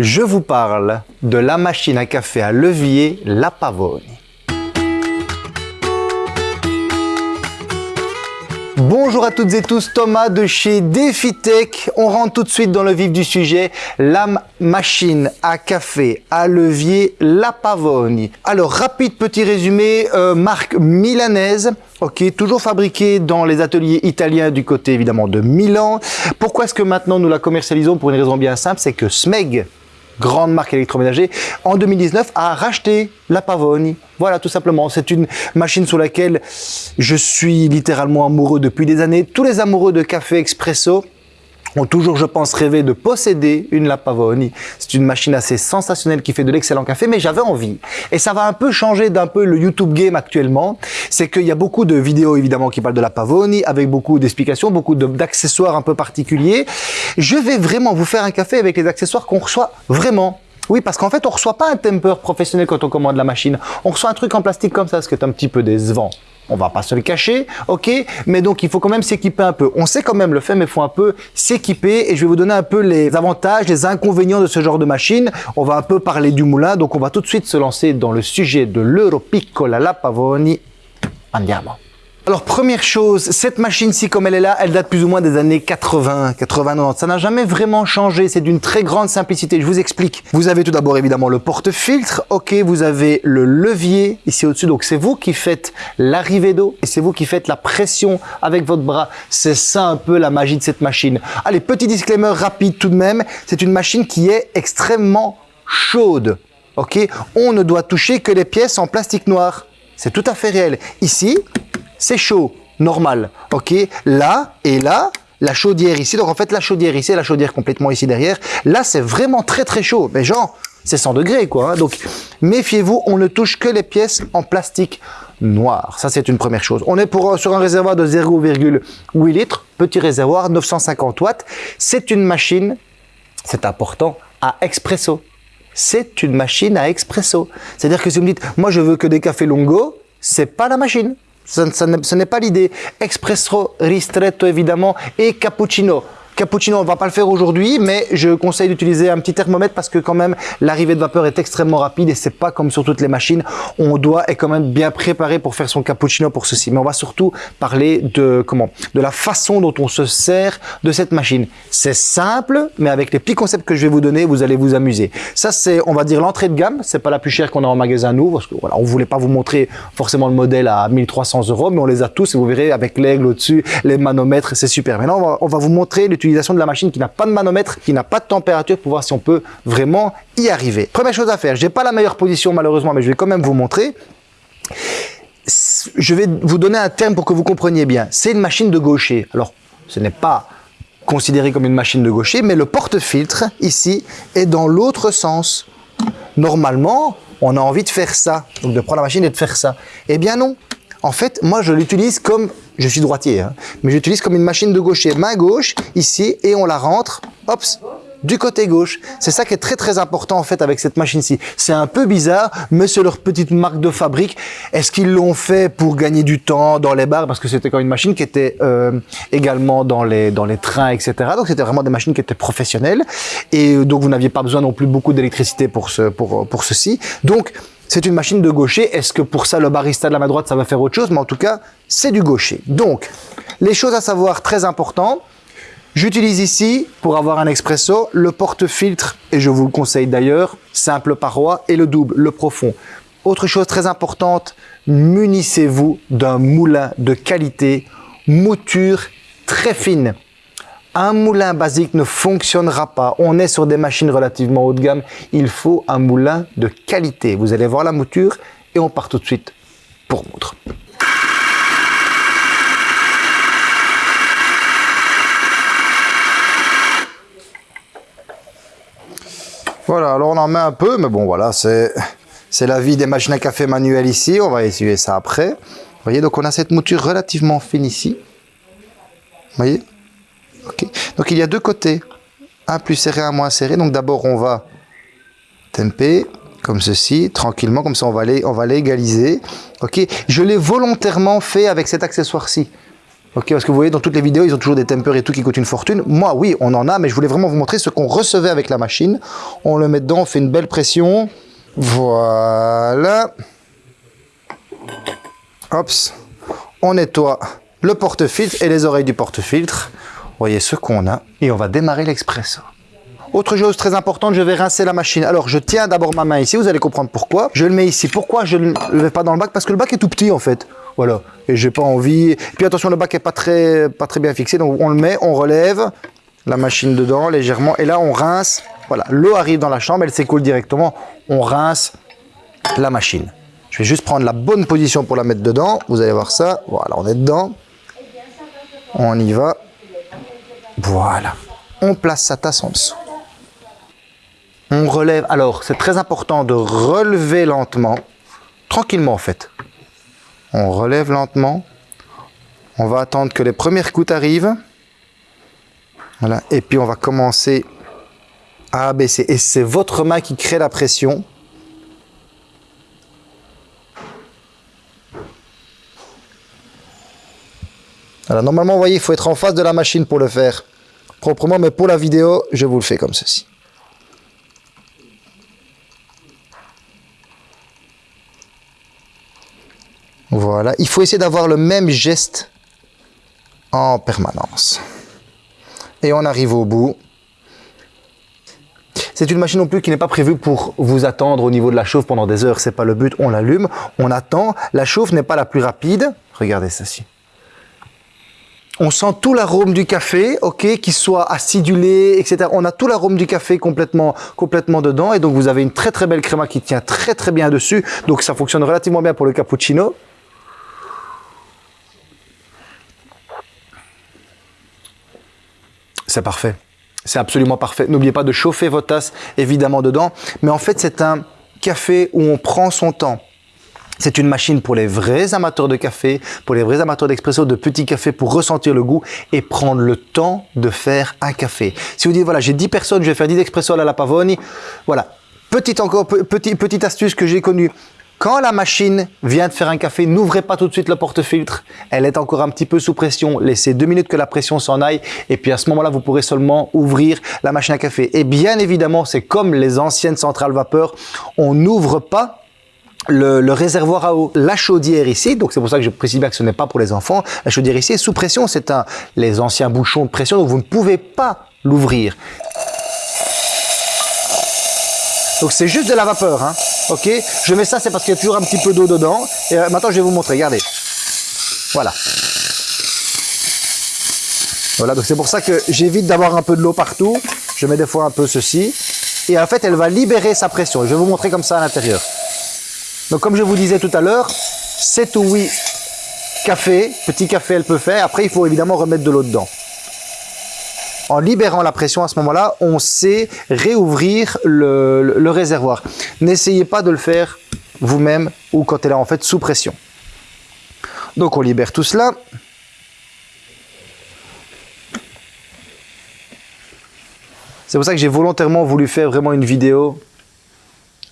je vous parle de la machine à café à levier La Pavoni. Bonjour à toutes et tous, Thomas de chez DefiTech. On rentre tout de suite dans le vif du sujet, la machine à café à levier La Pavoni. Alors, rapide petit résumé, euh, marque milanaise, ok, toujours fabriquée dans les ateliers italiens du côté évidemment de Milan. Pourquoi est-ce que maintenant nous la commercialisons? Pour une raison bien simple, c'est que Smeg, grande marque électroménager, en 2019 a racheté la Pavoni. Voilà, tout simplement. C'est une machine sur laquelle je suis littéralement amoureux depuis des années. Tous les amoureux de café expresso ont toujours, je pense, rêvé de posséder une La Pavoni. C'est une machine assez sensationnelle qui fait de l'excellent café, mais j'avais envie. Et ça va un peu changer d'un peu le YouTube game actuellement. C'est qu'il y a beaucoup de vidéos, évidemment, qui parlent de La Pavoni, avec beaucoup d'explications, beaucoup d'accessoires un peu particuliers. Je vais vraiment vous faire un café avec les accessoires qu'on reçoit vraiment oui, parce qu'en fait, on reçoit pas un temper professionnel quand on commande la machine. On reçoit un truc en plastique comme ça, ce qui est un petit peu décevant. On va pas se le cacher, ok? Mais donc, il faut quand même s'équiper un peu. On sait quand même le faire, mais il faut un peu s'équiper. Et je vais vous donner un peu les avantages, les inconvénients de ce genre de machine. On va un peu parler du moulin. Donc, on va tout de suite se lancer dans le sujet de l'Europiccola La Pavoni. Andiamo. Alors première chose, cette machine-ci comme elle est là, elle date plus ou moins des années 80, 80, 90. Ça n'a jamais vraiment changé, c'est d'une très grande simplicité. Je vous explique. Vous avez tout d'abord évidemment le porte-filtre. Ok, vous avez le levier ici au-dessus. Donc c'est vous qui faites l'arrivée d'eau et c'est vous qui faites la pression avec votre bras. C'est ça un peu la magie de cette machine. Allez, petit disclaimer rapide tout de même. C'est une machine qui est extrêmement chaude. Ok, on ne doit toucher que les pièces en plastique noir. C'est tout à fait réel. Ici, c'est chaud, normal. Ok, là et là, la chaudière ici. Donc en fait, la chaudière ici, la chaudière complètement ici derrière. Là, c'est vraiment très très chaud. Mais genre, c'est 100 degrés quoi. Hein. Donc méfiez-vous, on ne touche que les pièces en plastique noir. Ça, c'est une première chose. On est pour, sur un réservoir de 0,8 litres, petit réservoir, 950 watts. C'est une machine, c'est important, à expresso. C'est une machine à expresso. C'est-à-dire que si vous me dites, moi je veux que des cafés longo, c'est pas la machine. Ce n'est pas l'idée. Espresso ristretto évidemment et cappuccino. Cappuccino, on ne va pas le faire aujourd'hui, mais je conseille d'utiliser un petit thermomètre parce que quand même, l'arrivée de vapeur est extrêmement rapide et c'est pas comme sur toutes les machines. On doit être quand même bien préparé pour faire son cappuccino pour ceci. Mais on va surtout parler de comment, de la façon dont on se sert de cette machine. C'est simple, mais avec les petits concepts que je vais vous donner, vous allez vous amuser. Ça, c'est, on va dire, l'entrée de gamme. C'est pas la plus chère qu'on a en magasin nous, parce que voilà, on voulait pas vous montrer forcément le modèle à 1300 euros, mais on les a tous et vous verrez avec l'aigle au-dessus, les manomètres, c'est super. Maintenant, on va, on va vous montrer l'utilisation de la machine qui n'a pas de manomètre, qui n'a pas de température pour voir si on peut vraiment y arriver. Première chose à faire, je n'ai pas la meilleure position malheureusement, mais je vais quand même vous montrer. Je vais vous donner un terme pour que vous compreniez bien. C'est une machine de gaucher. Alors, ce n'est pas considéré comme une machine de gaucher, mais le porte-filtre, ici, est dans l'autre sens. Normalement, on a envie de faire ça, donc de prendre la machine et de faire ça. Eh bien non, en fait, moi, je l'utilise comme, je suis droitier, hein, mais j'utilise comme une machine de gaucher, main gauche, ici, et on la rentre, hop, du côté gauche. C'est ça qui est très très important en fait avec cette machine-ci. C'est un peu bizarre, mais c'est leur petite marque de fabrique. Est-ce qu'ils l'ont fait pour gagner du temps dans les bars? Parce que c'était quand même une machine qui était euh, également dans les, dans les trains, etc. Donc c'était vraiment des machines qui étaient professionnelles. Et donc vous n'aviez pas besoin non plus beaucoup d'électricité pour, ce, pour, pour ceci. Donc c'est une machine de gaucher. Est-ce que pour ça, le barista de la main droite, ça va faire autre chose? Mais en tout cas, c'est du gaucher. Donc, les choses à savoir très important. J'utilise ici, pour avoir un expresso, le porte-filtre, et je vous le conseille d'ailleurs, simple paroi, et le double, le profond. Autre chose très importante, munissez-vous d'un moulin de qualité, mouture très fine. Un moulin basique ne fonctionnera pas. On est sur des machines relativement haut de gamme. Il faut un moulin de qualité. Vous allez voir la mouture et on part tout de suite pour moudre. Voilà, alors on en met un peu, mais bon voilà, c'est la vie des machines à café manuelles ici. On va essuyer ça après. Vous voyez, donc on a cette mouture relativement fine ici. Vous voyez? Donc il y a deux côtés, un plus serré, un moins serré. Donc d'abord on va temper comme ceci, tranquillement, comme ça on va l'égaliser. Je l'ai volontairement fait avec cet accessoire-ci. Ok, parce que vous voyez, dans toutes les vidéos, ils ont toujours des tempers et tout qui coûtent une fortune. Moi, oui, on en a, mais je voulais vraiment vous montrer ce qu'on recevait avec la machine. On le met dedans, on fait une belle pression. Voilà. Hop. On nettoie le porte-filtre et les oreilles du porte-filtre. Voyez ce qu'on a. Et on va démarrer l'expresso. Autre chose très importante, je vais rincer la machine. Alors, je tiens d'abord ma main ici, vous allez comprendre pourquoi. Je le mets ici. Pourquoi je ne le mets pas dans le bac? Parce que le bac est tout petit, en fait. Voilà. Et j'ai pas envie. Et puis attention, le bac est pas très, pas très bien fixé. Donc, on le met, on relève la machine dedans légèrement. Et là, on rince. Voilà. L'eau arrive dans la chambre, elle s'écoule directement. On rince la machine. Je vais juste prendre la bonne position pour la mettre dedans. Vous allez voir ça. Voilà, on est dedans. On y va. Voilà. On place sa tasse en dessous. On relève. Alors, c'est très important de relever lentement. Tranquillement, en fait. On relève lentement. On va attendre que les premières gouttes arrivent. Voilà. Et puis, on va commencer à abaisser. Et c'est votre main qui crée la pression. Alors, normalement, vous voyez, il faut être en face de la machine pour le faire proprement, mais pour la vidéo, je vous le fais comme ceci. Voilà, il faut essayer d'avoir le même geste en permanence. Et on arrive au bout. C'est une machine non plus qui n'est pas prévue pour vous attendre au niveau de la chauffe pendant des heures. C'est pas le but. On l'allume, on attend. La chauffe n'est pas la plus rapide. Regardez ceci. On sent tout l'arôme du café, ok, qu'il soit acidulé, etc. On a tout l'arôme du café complètement, complètement dedans. Et donc, vous avez une très très belle créma qui tient très très bien dessus. Donc, ça fonctionne relativement bien pour le cappuccino. C'est parfait. C'est absolument parfait. N'oubliez pas de chauffer votre tasse, évidemment, dedans. Mais en fait, c'est un café où on prend son temps. C'est une machine pour les vrais amateurs de café, pour les vrais amateurs d'expresso, de petits cafés, pour ressentir le goût et prendre le temps de faire un café. Si vous dites, voilà, j'ai 10 personnes, je vais faire 10 expresso à la Pavoni, voilà. Petite encore, petit, petite astuce que j'ai connue. Quand la machine vient de faire un café, n'ouvrez pas tout de suite le porte-filtre. Elle est encore un petit peu sous pression. Laissez deux minutes que la pression s'en aille. Et puis à ce moment-là, vous pourrez seulement ouvrir la machine à café. Et bien évidemment, c'est comme les anciennes centrales vapeur. On n'ouvre pas le, réservoir à eau, la chaudière ici, donc c'est pour ça que je précise bien que ce n'est pas pour les enfants, la chaudière ici est sous pression, c'est les anciens bouchons de pression, donc vous ne pouvez pas l'ouvrir. Donc c'est juste de la vapeur, hein. ok? Je mets ça, c'est parce qu'il y a toujours un petit peu d'eau dedans. Et euh, maintenant, je vais vous montrer, regardez. Voilà. Voilà, donc c'est pour ça que j'évite d'avoir un peu de l'eau partout. Je mets des fois un peu ceci. Et en fait, elle va libérer sa pression. Je vais vous montrer comme ça à l'intérieur. Donc comme je vous disais tout à l'heure, 7 ou 8 café, petit café elle peut faire. Après, il faut évidemment remettre de l'eau dedans en libérant la pression à ce moment-là, on sait réouvrir le, réservoir. N'essayez pas de le faire vous-même ou quand elle est en fait sous pression. Donc on libère tout cela. C'est pour ça que j'ai volontairement voulu faire vraiment une vidéo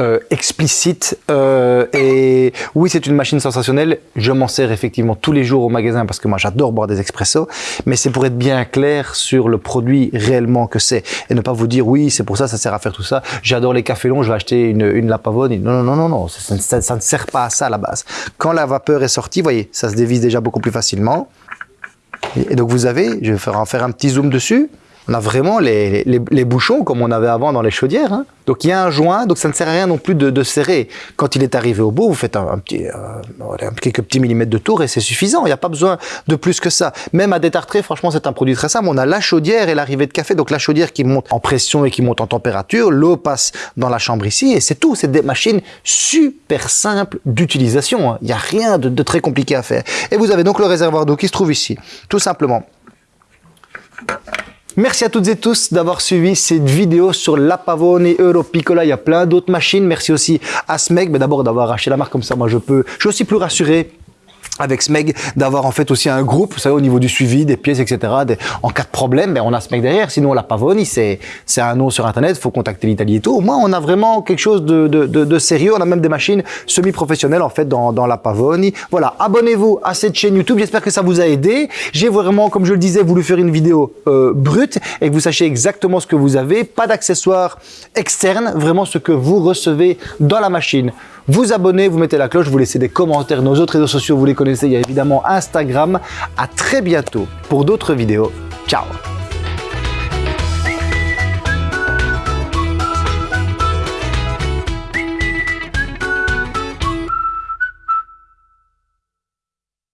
euh, explicite euh, et oui c'est une machine sensationnelle. Je m'en sers effectivement tous les jours au magasin parce que moi j'adore boire des expressos mais c'est pour être bien clair sur le produit réellement que c'est. Et ne pas vous dire oui c'est pour ça ça sert à faire tout ça. J'adore les cafés longs je vais acheter une, une Lapavone non non non non non ça, ça, ne sert pas à ça à la base. Quand la vapeur est sortie voyez ça se dévisse déjà beaucoup plus facilement. Et donc vous avez je vais en faire un petit zoom dessus on a vraiment les, bouchons comme on avait avant dans les chaudières. Hein. Donc il y a un joint, donc ça ne sert à rien non plus de, de serrer. Quand il est arrivé au bout, vous faites un, euh, quelques petits millimètres de tour et c'est suffisant. Il n'y a pas besoin de plus que ça. Même à détartrer, franchement, c'est un produit très simple. On a la chaudière et l'arrivée de café. Donc la chaudière qui monte en pression et qui monte en température. L'eau passe dans la chambre ici et c'est tout. C'est des machines super simples d'utilisation. Hein. Il n'y a rien de très compliqué à faire. Et vous avez donc le réservoir d'eau qui se trouve ici. Tout simplement. Merci à toutes et tous d'avoir suivi cette vidéo sur la Pavone Europicola. Il y a plein d'autres machines. Merci aussi à Smeg, mais d'abord d'avoir acheté la marque comme ça. Moi, je peux, je suis aussi plus rassuré avec SMEG d'avoir en fait aussi un groupe, vous savez, au niveau du suivi des pièces, etc. en cas de problème, ben, on a SMEG derrière, sinon on l'a Pavoni, c'est un nom sur Internet, il faut contacter l'Italie et tout. Au moins, on a vraiment quelque chose de, de, de, sérieux, on a même des machines semi-professionnelles en fait dans, dans la Pavoni. Voilà, abonnez-vous à cette chaîne YouTube, j'espère que ça vous a aidé. J'ai vraiment, comme je le disais, voulu faire une vidéo euh, brute et que vous sachiez exactement ce que vous avez, pas d'accessoires externes, vraiment ce que vous recevez dans la machine vous abonnez, vous mettez la cloche, vous laissez des commentaires. Nos autres réseaux sociaux, vous les connaissez, il y a évidemment Instagram. À très bientôt pour d'autres vidéos. Ciao